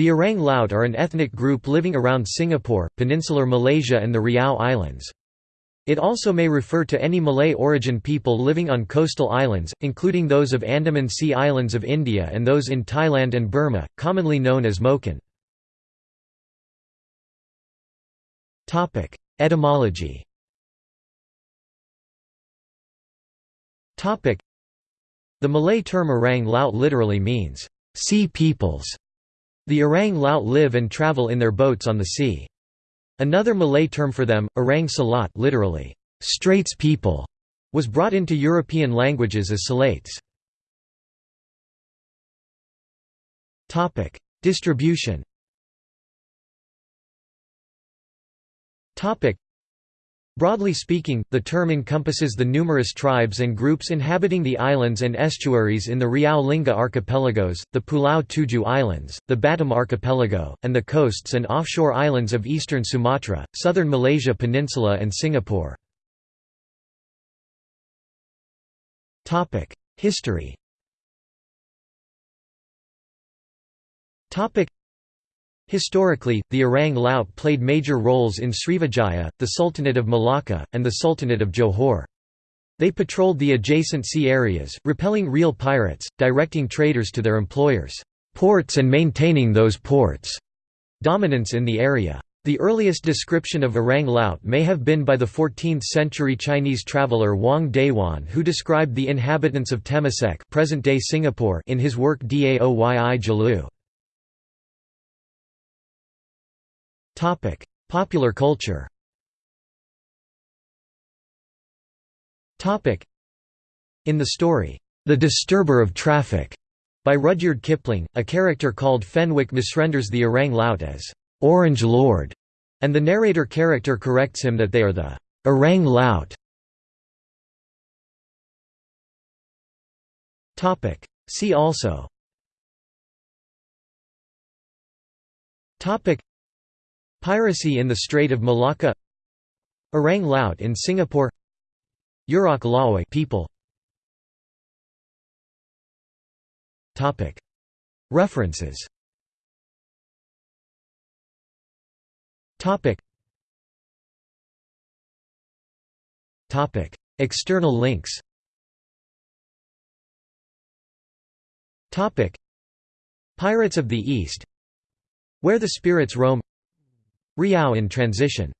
The Orang Laut are an ethnic group living around Singapore, peninsular Malaysia and the Riau Islands. It also may refer to any Malay origin people living on coastal islands, including those of Andaman Sea Islands of India and those in Thailand and Burma, commonly known as Moken. Etymology The Malay term Orang Laut literally means, sea peoples. The Orang Laut live and travel in their boats on the sea. Another Malay term for them, Orang Selat literally, Straits people, was brought into European languages as Salates. Distribution Broadly speaking, the term encompasses the numerous tribes and groups inhabiting the islands and estuaries in the Riau Lingga archipelagos, the Pulau Tujuh Islands, the Batam archipelago, and the coasts and offshore islands of eastern Sumatra, southern Malaysia Peninsula and Singapore. History Historically, the Orang Laut played major roles in Srivijaya, the Sultanate of Malacca, and the Sultanate of Johor. They patrolled the adjacent sea areas, repelling real pirates, directing traders to their employers' ports and maintaining those ports' dominance in the area. The earliest description of Orang Laut may have been by the 14th-century Chinese traveller Wang Dayuan who described the inhabitants of Temasek present-day Singapore in his work Daoyi Zhilüe. Popular culture. Topic: In the story, The Disturber of Traffic, by Rudyard Kipling, a character called Fenwick misrenders the Orang Laut as Orange Lord, and the narrator character corrects him that they are the Orang Laut. See also Piracy in the Strait of Malacca. Orang Laut in Singapore. Urak Lawoi people. References. External links. Pirates of the East. Where the Spirits Roam Riau in transition